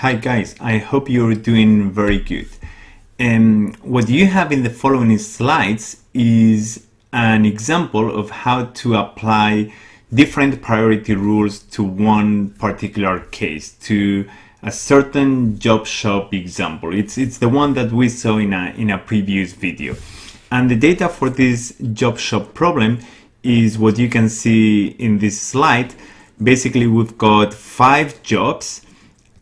Hi guys, I hope you're doing very good. Um, what you have in the following slides is an example of how to apply different priority rules to one particular case, to a certain job shop example. It's, it's the one that we saw in a, in a previous video. And the data for this job shop problem is what you can see in this slide. Basically, we've got five jobs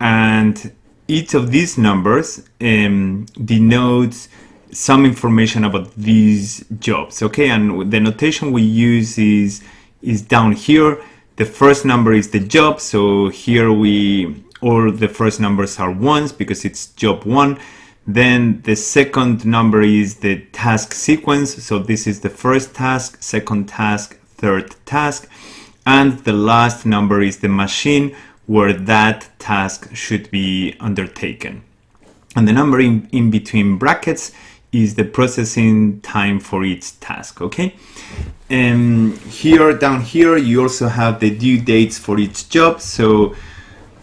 and each of these numbers um, denotes some information about these jobs okay? And the notation we use is is down here. The first number is the job so here we all the first numbers are ones because it's job one. Then the second number is the task sequence so this is the first task second task third task and the last number is the machine where that task should be undertaken. And the number in, in between brackets is the processing time for each task, okay? And here, down here, you also have the due dates for each job. So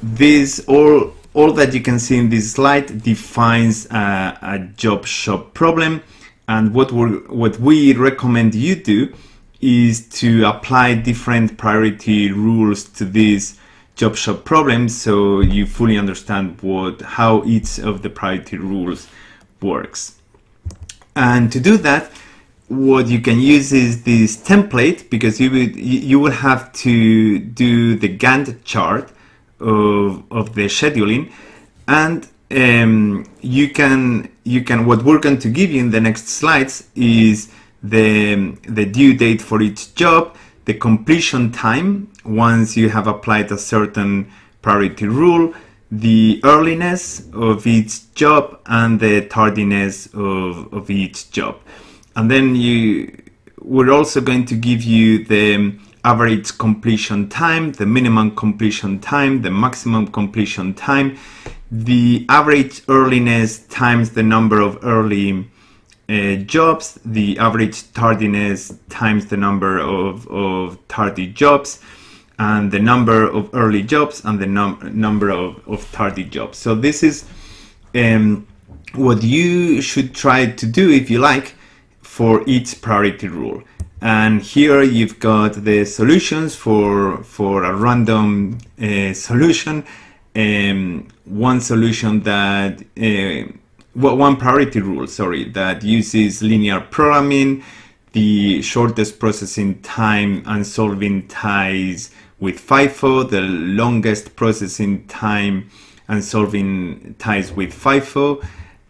this, all, all that you can see in this slide defines a, a job shop problem. And what, we what we recommend you do is to apply different priority rules to this job shop problems so you fully understand what how each of the priority rules works. And to do that, what you can use is this template because you would you will have to do the Gantt chart of, of the scheduling and um, you can you can what we're going to give you in the next slides is the the due date for each job the completion time once you have applied a certain priority rule, the earliness of each job and the tardiness of, of each job. And then you we're also going to give you the average completion time, the minimum completion time, the maximum completion time, the average earliness times the number of early uh, jobs, the average tardiness times the number of, of tardy jobs, and the number of early jobs and the num number of, of tardy jobs. So this is um, what you should try to do if you like for each priority rule. And here you've got the solutions for, for a random uh, solution. Um, one solution that uh, one priority rule, sorry, that uses linear programming, the shortest processing time and solving ties with FIFO, the longest processing time and solving ties with FIFO,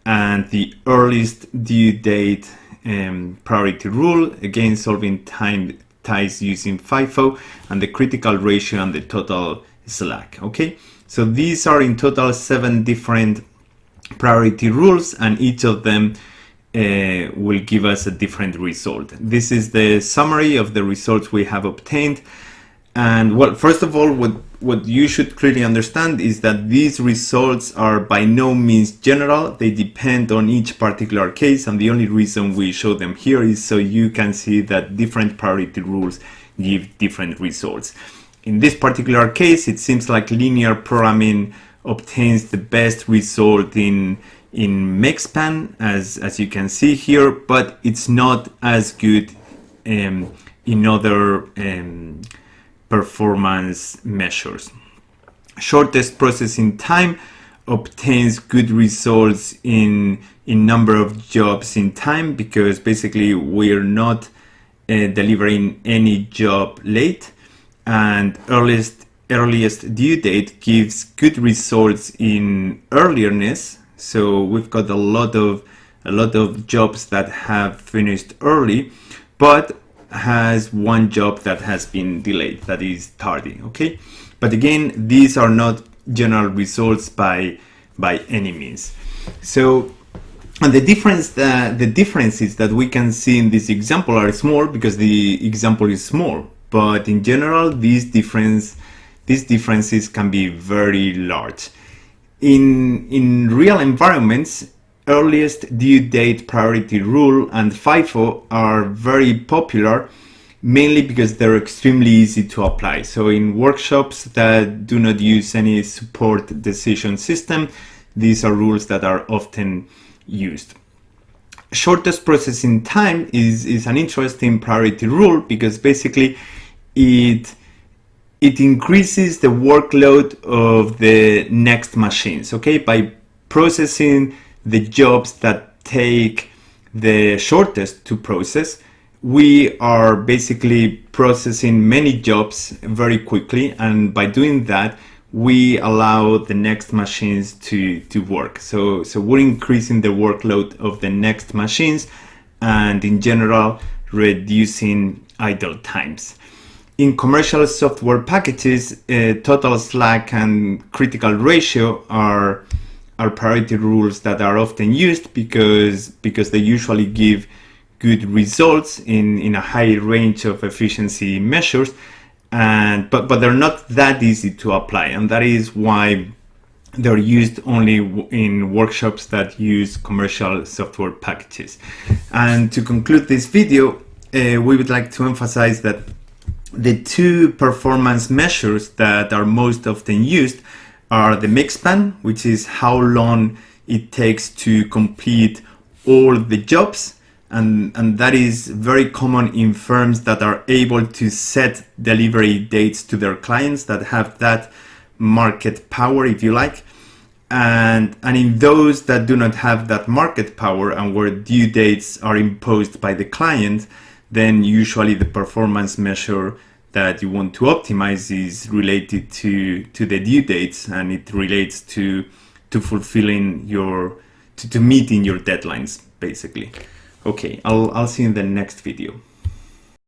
and the earliest due date um, priority rule, again solving time ties using FIFO, and the critical ratio and the total slack, okay? So these are in total seven different priority rules and each of them uh, will give us a different result. This is the summary of the results we have obtained. And well, first of all, what, what you should clearly understand is that these results are by no means general. They depend on each particular case. And the only reason we show them here is so you can see that different priority rules give different results. In this particular case, it seems like linear programming obtains the best result in in makespan as as you can see here but it's not as good um, in other um, performance measures shortest processing time obtains good results in in number of jobs in time because basically we're not uh, delivering any job late and earliest earliest due date gives good results in earlierness. So we've got a lot of a lot of jobs that have finished early, but has one job that has been delayed, that is tardy, okay? But again, these are not general results by by any means. So and the difference that the differences that we can see in this example are small because the example is small, but in general, these difference these differences can be very large. In, in real environments, earliest due date priority rule and FIFO are very popular mainly because they're extremely easy to apply. So in workshops that do not use any support decision system, these are rules that are often used. Shortest processing time is, is an interesting priority rule because basically it it increases the workload of the next machines okay? By processing the jobs that take the shortest to process we are basically processing many jobs very quickly and by doing that we allow the next machines to to work. So so we're increasing the workload of the next machines and in general reducing idle times in commercial software packages uh, total slack and critical ratio are are priority rules that are often used because because they usually give good results in in a high range of efficiency measures. And but but they're not that easy to apply and that is why they're used only in workshops that use commercial software packages. And to conclude this video uh, we would like to emphasize that the two performance measures that are most often used are the makespan, which is how long it takes to complete all the jobs and, and that is very common in firms that are able to set delivery dates to their clients that have that market power if you like. And and in those that do not have that market power and where due dates are imposed by the client then usually the performance measure that you want to optimize is related to to the due dates and it relates to to fulfilling your to, to meeting your deadlines basically Okay, I'll, I'll see you in the next video.